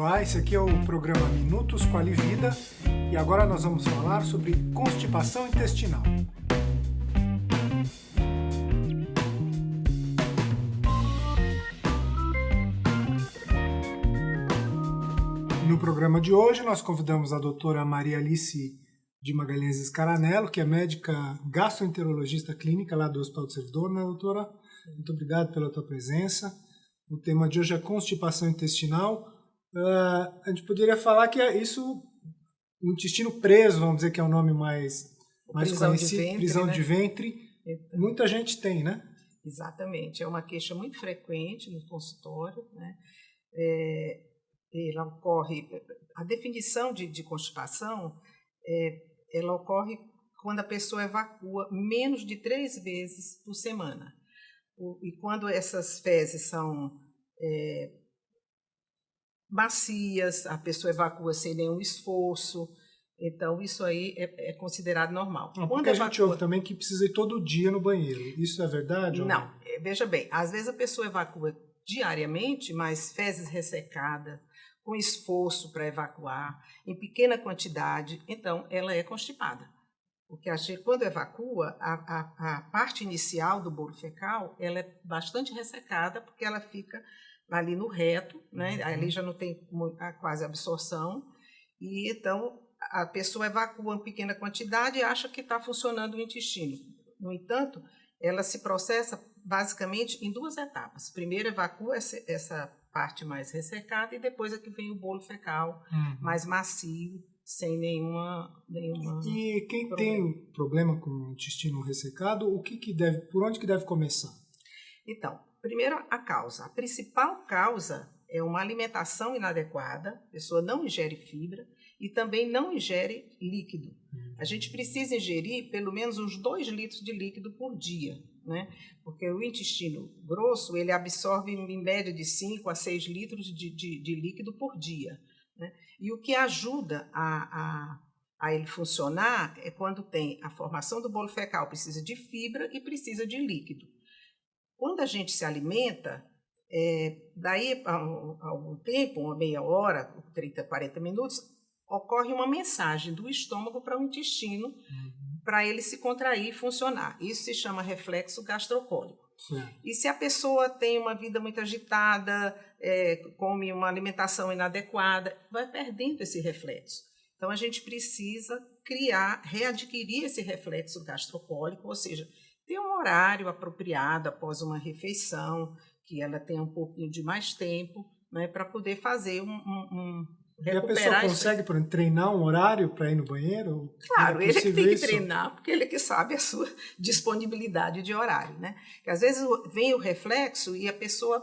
Olá, esse aqui é o programa Minutos Quali Vida e agora nós vamos falar sobre constipação intestinal. No programa de hoje nós convidamos a doutora Maria Alice de Magalhães Escaranello, que é médica gastroenterologista clínica lá do Hospital do Servidor, né, doutora? Muito obrigado pela tua presença. O tema de hoje é constipação intestinal. Uh, a gente poderia falar que é isso, o intestino preso, vamos dizer que é o nome mais, mais prisão conhecido, de ventre, prisão né? de ventre. Então, Muita gente tem, né? Exatamente, é uma queixa muito frequente no consultório. Né? É, ela ocorre, a definição de, de constipação, é, ela ocorre quando a pessoa evacua menos de três vezes por semana. O, e quando essas fezes são é, macias, a pessoa evacua sem nenhum esforço, então isso aí é, é considerado normal. Não, quando porque a gente evacua- ouve também que precisa ir todo dia no banheiro. Isso é verdade? Não, eh, veja bem, às vezes a pessoa evacua diariamente, mas fezes ressecadas, com esforço para evacuar, em pequena quantidade, então ela é constipada. Porque a gente, quando evacua, a, a, a parte inicial do bolo fecal ela é bastante ressecada, porque ela fica ali no reto, né? Uhum. ali já não tem quase absorção, e então a pessoa evacua em pequena quantidade e acha que está funcionando o intestino. No entanto, ela se processa basicamente em duas etapas. Primeiro evacua essa, essa parte mais ressecada e depois é que vem o bolo fecal Uhum. mais macio, sem nenhuma nenhuma E quem problema. tem problema com o intestino ressecado, o que, que deve, por onde que deve começar? Então, primeiro a causa. A principal causa é uma alimentação inadequada, a pessoa não ingere fibra e também não ingere líquido. A gente precisa ingerir pelo menos uns 2 litros de líquido por dia, né? Porque o intestino grosso, ele absorve em média de 5 a 6 litros de, de- de líquido por dia, né? E o que ajuda a, a, a ele funcionar é quando tem a formação do bolo fecal, precisa de fibra e precisa de líquido. Quando a gente se alimenta, é, daí a, a algum tempo, uma meia hora, 30, 40 minutos, ocorre uma mensagem do estômago para o intestino para ele se contrair e funcionar. Isso se chama reflexo gastrocólico. Certo. E se a pessoa tem uma vida muito agitada, é, come uma alimentação inadequada, vai perdendo esse reflexo. Então a gente precisa criar, readquirir esse reflexo gastrocólico, ou seja, ter um horário apropriado após uma refeição, que ela tenha um pouquinho de mais tempo, né, para poder fazer um, um, um E a pessoa consegue, por exemplo, treinar um horário para ir no banheiro? Claro, É ele que tem que isso? treinar, porque ele é que sabe a sua disponibilidade de horário, né? Porque às vezes vem o reflexo e a pessoa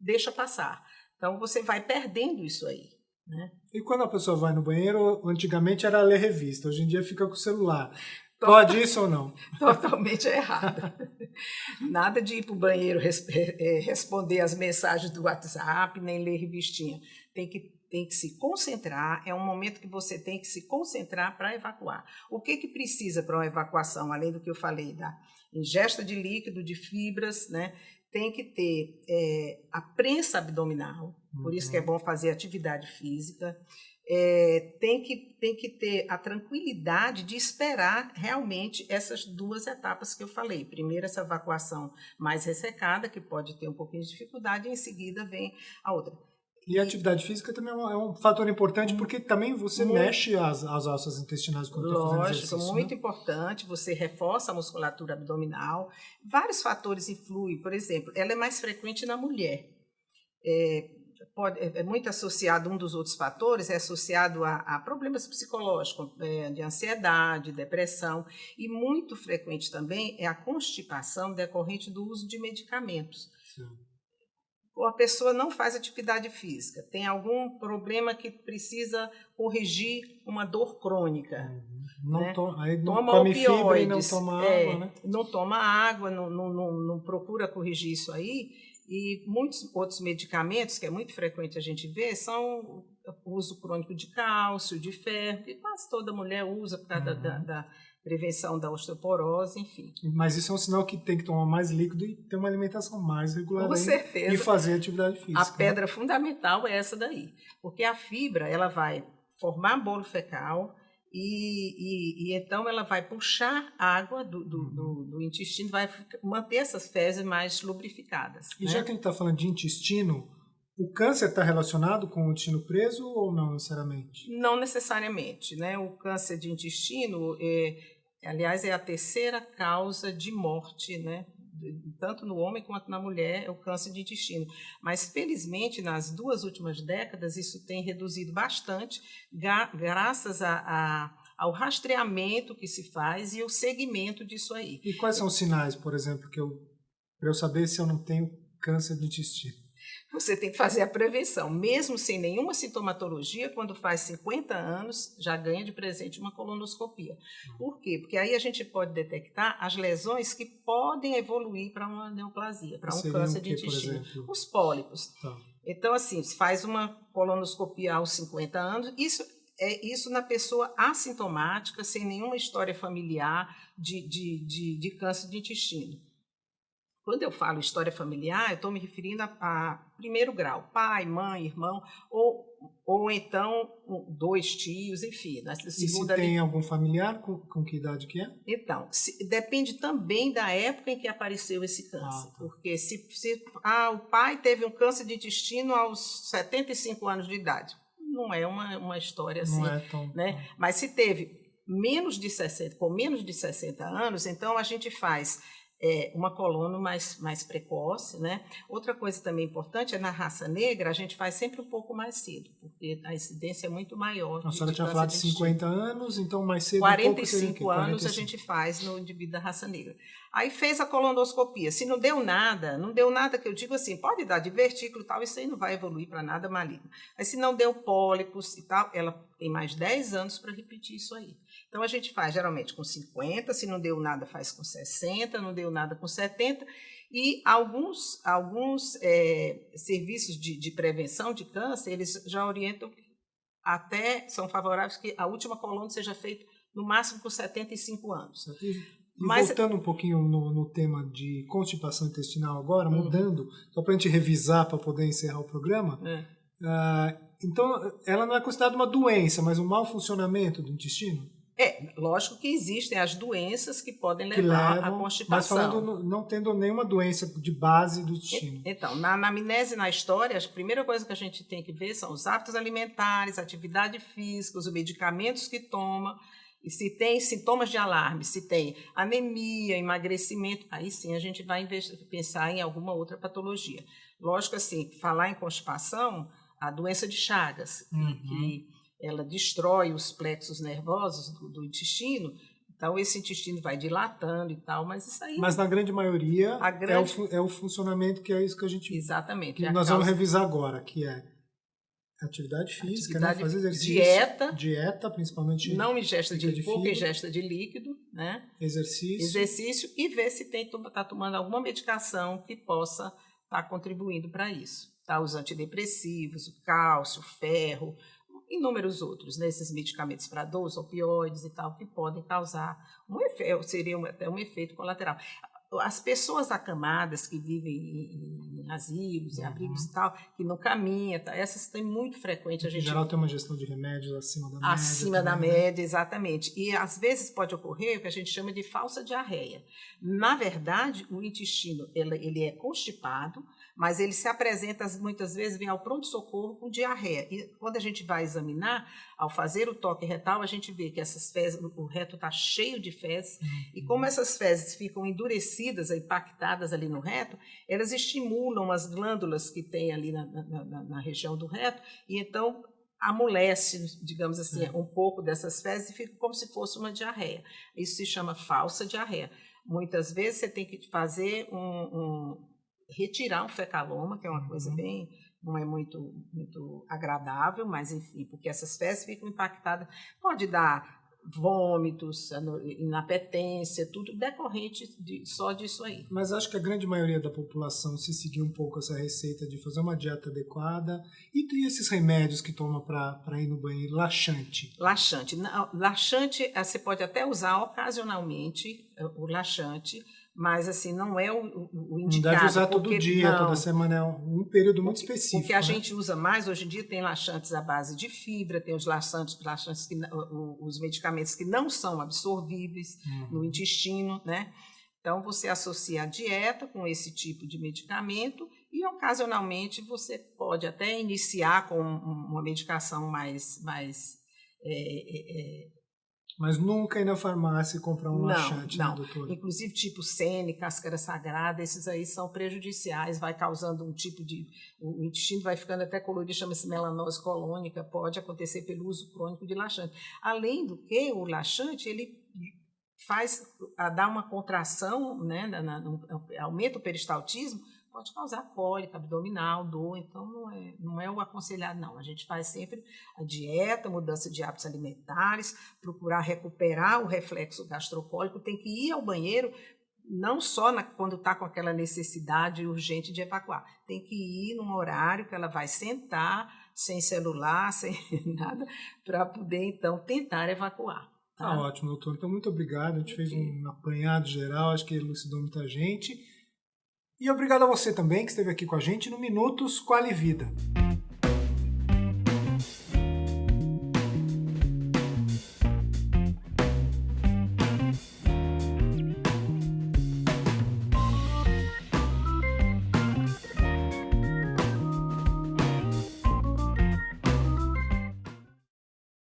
deixa passar. Então você vai perdendo isso aí, né? E quando a pessoa vai no banheiro, antigamente era ler revista, hoje em dia fica com o celular. Pode isso ou não? Totalmente errado. Nada de ir para o banheiro res- eh, responder as mensagens do WhatsApp, nem ler revistinha. Tem que, tem que se concentrar, é um momento que você tem que se concentrar para evacuar. O que, que precisa para uma evacuação, além do que eu falei, da ingesta de líquido, de fibras, né? Tem que ter eh, a prensa abdominal, por isso que é bom fazer atividade física. É, tem, que, tem que ter a tranquilidade de esperar realmente essas duas etapas que eu falei. Primeiro, essa evacuação mais ressecada, que pode ter um pouquinho de dificuldade, e em seguida vem a outra. E a atividade física também é um, é um fator importante, porque também você Muito. mexe as, as ossos intestinais quando está fazendo Lógico, exercício. muito né? importante, você reforça a musculatura abdominal. Vários fatores influem, por exemplo, ela é mais frequente na mulher. É, pode- é muito associado, um dos outros fatores é associado a, a problemas psicológicos, é, de ansiedade, depressão, e muito frequente também é a constipação decorrente do uso de medicamentos. Sim. Ou a pessoa não faz atividade física, tem algum problema que precisa corrigir uma dor crônica Não né? to- aí não toma come fibra e não opioides, toma é, água, né? não toma água, não, não, não, não procura corrigir isso aí, E muitos outros medicamentos, que é muito frequente a gente ver, são o uso crônico de cálcio, de ferro, que quase toda mulher usa por causa uhum. da, da, prevenção da osteoporose, enfim. Mas isso é um sinal que tem que tomar mais líquido e ter uma alimentação mais regular. Com certeza. E fazer atividade física. A pedra fundamental é essa daí. Porque a fibra, ela vai formar bolo fecal, e, e, e, então ela vai puxar água do, do, do, uhum. do, intestino, vai manter essas fezes mais lubrificadas. E né? já que a gente está falando de intestino, o câncer está relacionado com o intestino preso ou não necessariamente? Não necessariamente. Né? O câncer de intestino, é, aliás, é a terceira causa de morte né? Tanto no homem quanto na mulher, é o câncer de intestino. Mas, felizmente, nas duas últimas décadas, isso tem reduzido bastante, graças a, a, ao rastreamento que se faz e o segmento disso aí. E quais são os sinais, por exemplo, que eu para eu saber se eu não tenho câncer de intestino? Você tem que fazer a prevenção. Mesmo sem nenhuma sintomatologia, quando faz 50 anos, já ganha de presente uma colonoscopia. Por quê? Porque aí a gente pode detectar as lesões que podem evoluir para uma neoplasia, para um câncer de intestino. Os pólipos. Tá. Então, assim, se faz uma colonoscopia aos 50 anos, isso é isso na pessoa assintomática, sem nenhuma história familiar de, de, de, de câncer de intestino. Quando eu falo história familiar, eu estou me referindo a, a, primeiro grau, pai, mãe, irmão, ou, ou então dois tios, enfim. Na e se tem ali... algum familiar, com, com, que idade que é? Então, se, depende também da época em que apareceu esse câncer. Ah, tá. Porque se, se ah, o pai teve um câncer de intestino aos 75 anos de idade, não é uma, uma história assim. Não é tão... Né? Mas se teve menos de 60, com menos de 60 anos, então a gente faz é, uma coluna mais, mais precoce. Né? Outra coisa também importante é na raça negra, a gente faz sempre um pouco mais cedo, porque a incidência é muito maior. A senhora tinha falado de 50 anos, então mais cedo 45 um anos 45. a gente faz no indivíduo da raça negra. Aí fez a colonoscopia. Se não deu nada, não deu nada que eu digo assim, pode dar divertículo e tal, isso aí não vai evoluir para nada maligno. Mas se não deu pólipos e tal, ela tem mais 10 anos para repetir isso aí. Então a gente faz geralmente com 50, se não deu nada, faz com 60, não deu nada com 70. E alguns, alguns é, serviços de, de prevenção de câncer, eles já orientam até, são favoráveis que a última coluna seja feita no máximo com 75 anos. E Mas, voltando um pouquinho no, no, tema de constipação intestinal agora, uhum. mudando, só para a gente revisar para poder encerrar o programa. É. Uh, então, ela não é considerada uma doença, mas um mau funcionamento do intestino? É, lógico que existem as doenças que podem levar que levam, à constipação. Mas falando não tendo nenhuma doença de base do intestino. Então, na anamnese na história, a primeira coisa que a gente tem que ver são os hábitos alimentares, atividade física, os medicamentos que toma, e se tem sintomas de alarme, se tem anemia, emagrecimento, aí sim a gente vai pensar em alguma outra patologia. Lógico assim, falar em constipação, a doença de Chagas, uhum. que ela destrói os plexos nervosos do, do, intestino, então esse intestino vai dilatando e tal, mas isso aí... Mas na grande maioria grande... É, o, é o funcionamento que é isso que a gente... Exatamente. Que nós causa... vamos revisar agora, que é atividade física, né? atividade, né? fazer exercício, dieta, dieta, principalmente não ingesta de, de pouca ingesta de líquido, né? Exercício, exercício e ver se tem está tomando alguma medicação que possa estar tá contribuindo para isso. Tá? Os antidepressivos, o cálcio, o ferro, inúmeros outros, né? esses medicamentos para dor, opioides e tal, que podem causar um efeito, seria até um efeito colateral as pessoas acamadas que vivem em, em asilos, uhum. em abrigos e tal, que não caminham, tá? essas têm muito frequente. A gente... Em geral tem uma gestão de remédios acima da média. Acima da né? média, exatamente. E às vezes pode ocorrer o que a gente chama de falsa diarreia. Na verdade, o intestino ele, ele é constipado, mas ele se apresenta muitas vezes, vem ao pronto-socorro com diarreia. E quando a gente vai examinar, ao fazer o toque retal, a gente vê que essas fezes, o reto está cheio de fezes, uhum. e como essas fezes ficam endurecidas, impactadas ali no reto, elas estimulam as glândulas que tem ali na, na, na, região do reto, e então amolece, digamos assim, um pouco dessas fezes e fica como se fosse uma diarreia. Isso se chama falsa diarreia. Muitas vezes você tem que fazer um, um retirar um fecaloma, que é uma uhum. coisa bem não é muito muito agradável, mas enfim, porque essas fezes ficam impactadas, pode dar vômitos, inapetência, tudo decorrente de, só disso aí. Mas acho que a grande maioria da população, se seguir um pouco essa receita de fazer uma dieta adequada, e tem esses remédios que toma para ir no banheiro, laxante. Laxante. Laxante, eh, você pode até usar ocasionalmente eh, o laxante, mas assim não é o, o indicado. Não deve usar porque, todo dia, não, toda semana, é um período muito porque, específico. Porque a né? gente usa mais, hoje em dia tem laxantes à base de fibra, tem os laxantes, laxantes que, os medicamentos que não são absorvíveis uhum. no intestino, né? Então você associa a dieta com esse tipo de medicamento e ocasionalmente você pode até iniciar com uma medicação mais, mais é, é, mas nunca ir na farmácia e comprar um não, laxante, não. né, doutora? Inclusive tipo sene, cáscara sagrada, esses aí são prejudiciais, vai causando um tipo de... O intestino vai ficando até colorido, chama-se melanose colônica, pode acontecer pelo uso crônico de laxante. Além do que, o laxante, ele faz, dá uma contração, né, na, na, aumenta o peristaltismo, pode causar cólica abdominal, dor, então não é, não é o aconselhado, não. A gente faz sempre a dieta, mudança de hábitos alimentares, procurar recuperar o reflexo gastrocólico, tem que ir ao banheiro não só na, quando está com aquela necessidade urgente de evacuar, tem que ir num horário que ela vai sentar, sem celular, sem nada, para poder então tentar evacuar. Tá? tá ótimo, doutor. Então, muito obrigado. A gente fez um apanhado geral, acho que elucidou muita gente. E obrigado a você também que esteve aqui com a gente no Minutos Quali Vida.